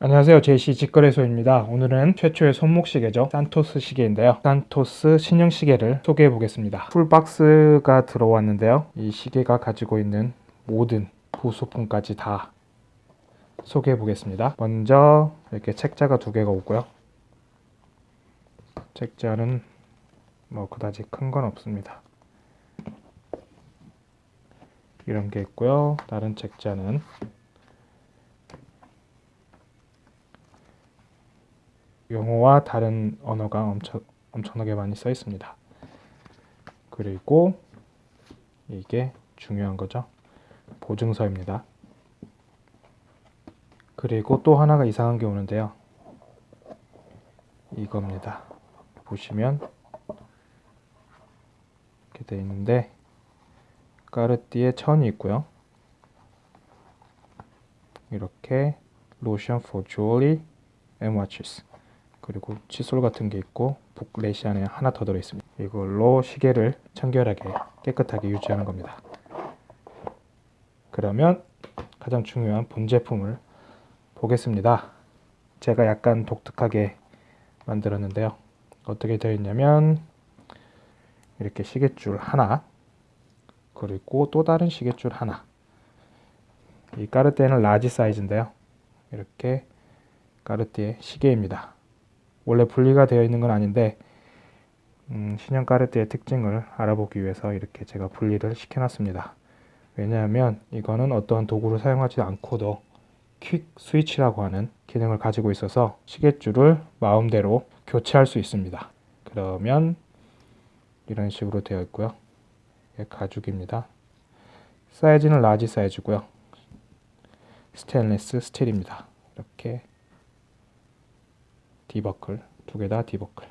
안녕하세요. 제이씨 직거래소입니다. 오늘은 최초의 손목 시계죠. 산토스 시계인데요. 산토스 신형 시계를 소개해 보겠습니다. 풀박스가 들어왔는데요. 이 시계가 가지고 있는 모든 부속품까지 다 소개해 보겠습니다. 먼저 이렇게 책자가 두 개가 오고요. 책자는 뭐 그다지 큰 건 없습니다. 이런 게 있고요. 다른 책자는 영어와 다른 언어가 엄청, 엄청나게 많이 써 있습니다. 그리고 이게 중요한 거죠. 보증서입니다. 그리고 또 하나가 이상한 게 오는데요. 이겁니다. 보시면 이렇게 되어 있는데 까르띠에 천이 있고요. 이렇게 로션 for jewelry 그리고 칫솔 같은 게 있고 북레시 안에 하나 더 들어있습니다. 이걸로 시계를 청결하게 깨끗하게 유지하는 겁니다. 그러면 가장 중요한 본제품을 보겠습니다. 제가 약간 독특하게 만들었는데요. 어떻게 되어 있냐면 이렇게 시계줄 하나 그리고 또 다른 시계줄 하나 이 까르띠에는 large 사이즈인데요. 이렇게 까르띠에 시계입니다. 원래 분리가 되어 있는 건 아닌데 음, 신형 까르띠에 특징을 알아보기 위해서 이렇게 제가 분리를 시켜놨습니다. 왜냐하면 이거는 어떠한 도구를 사용하지 않고도 quick switch라고 하는 기능을 가지고 있어서 시계줄을 마음대로 교체할 수 있습니다. 그러면 이런 식으로 되어 있고요. 가죽입니다. 사이즈는 large 사이즈고요. 스테인리스 스틸입니다. 이렇게 D버클. 두 개 다 D버클.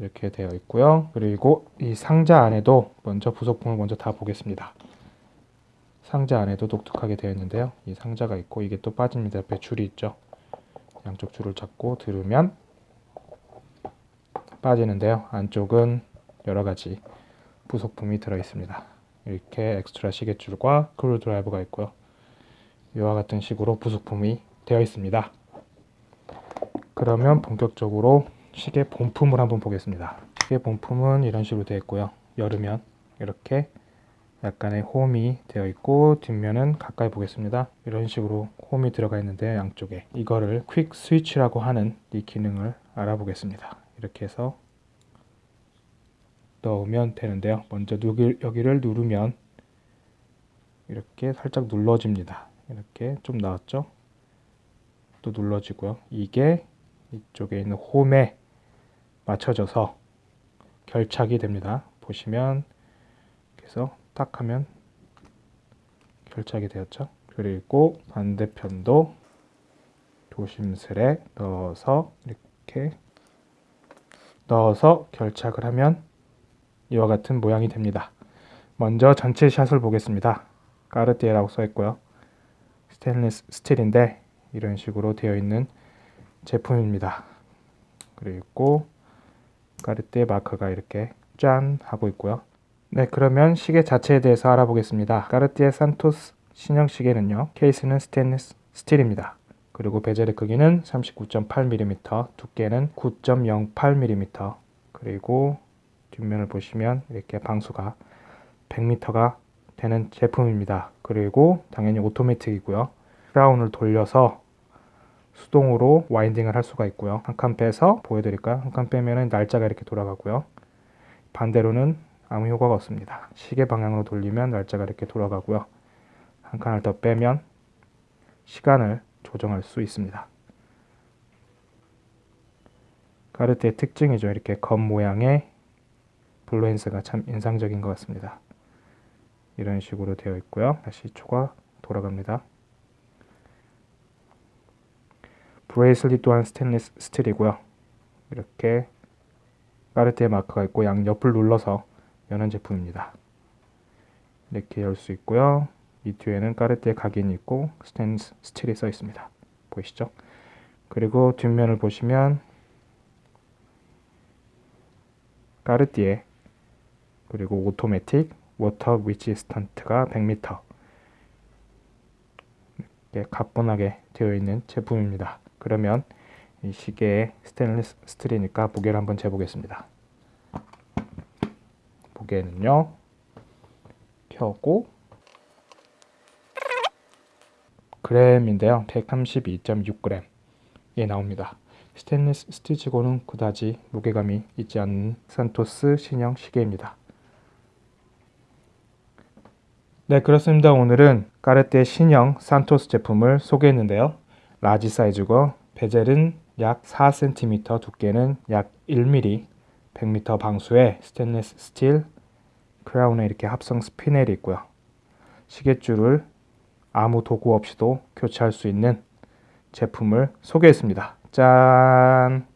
이렇게 되어 있고요. 그리고 이 상자 안에도 먼저 부속품을 먼저 다 보겠습니다. 상자 안에도 독특하게 되어 있는데요. 이 상자가 있고 이게 또 빠집니다. 옆에 줄이 있죠. 양쪽 줄을 잡고 들으면 빠지는데요. 안쪽은 여러 가지 부속품이 들어 있습니다. 이렇게 엑스트라 시계줄과 screwdriver가 있고요. 이와 같은 식으로 부속품이 되어 있습니다. 그러면 본격적으로 시계 본품을 한번 보겠습니다. 시계 본품은 이런 식으로 되어 있고요. 열으면 이렇게 약간의 홈이 되어 있고 뒷면은 가까이 보겠습니다. 이런 식으로 홈이 들어가 있는데 양쪽에 이거를 퀵 스위치라고 하는 이 기능을 알아보겠습니다. 이렇게 해서 넣으면 되는데요. 먼저 여기를 누르면 이렇게 살짝 눌러집니다. 이렇게 좀 나왔죠? 또 눌러지고요. 이게 이쪽에 있는 홈에 맞춰져서 결착이 됩니다. 보시면 그래서 딱 하면 결착이 되었죠. 그리고 반대편도 조심스레 넣어서 이렇게 넣어서 결착을 하면 이와 같은 모양이 됩니다. 먼저 전체 shot을 보겠습니다. 까르띠에라고 써있고요. 스테인리스 스틸인데 이런 식으로 되어 있는 제품입니다. 그리고 까르띠에 마크가 이렇게 짠 하고 있고요. 네 그러면 시계 자체에 대해서 알아보겠습니다. 까르띠에 산토스 신형 시계는요. 케이스는 스테인리스 스틸입니다. 그리고 bezel의 크기는 39.8mm, 두께는 9.08mm, 그리고 뒷면을 보시면 이렇게 방수가 100m가 되는 제품입니다. 그리고 당연히 오토매틱이고요. 크라운을 돌려서 수동으로 와인딩을 할 수가 있고요. 한 칸 빼서 보여드릴까요? 한 칸 빼면 날짜가 이렇게 돌아가고요. 반대로는 아무 효과가 없습니다. 시계 방향으로 돌리면 날짜가 이렇게 돌아가고요. 한 칸을 더 빼면 시간을 조정할 수 있습니다. 카르트의 특징이죠. 이렇게 검 모양의 blue hands가 참 인상적인 것 같습니다. 이런 식으로 되어 있고요. 다시 초가 돌아갑니다. bracelet 또한 스테인리스 스틸이고요. 이렇게 까르띠에 마크가 있고 양옆을 눌러서 여는 제품입니다. 이렇게 열 수 있고요. 이 뒤에는 까르띠에 각인이 있고 스테인리스 스틸이 써 있습니다. 보이시죠? 그리고 뒷면을 보시면 까르띠에 그리고 automatic water resistant가 100m 이렇게 가뿐하게 되어 있는 제품입니다. 그러면 이 시계의 스테인리스 스틸이니까 무게를 한번 재보겠습니다. 무게는요. 켜고 그램인데요. 132.6g 예 나옵니다. 스테인리스 스틸치고는 그다지 무게감이 있지 않는 산토스 신형 시계입니다. 네 그렇습니다. 오늘은 까르띠에 신형 산토스 제품을 소개했는데요. large 사이즈고 bezel은 약 4cm 두께는 약 1mm 100m 방수의 스테인리스 스틸 crown에 이렇게 합성 스피넬이 있고요. 시계줄을 아무 도구 없이도 교체할 수 있는 제품을 소개했습니다. 짠!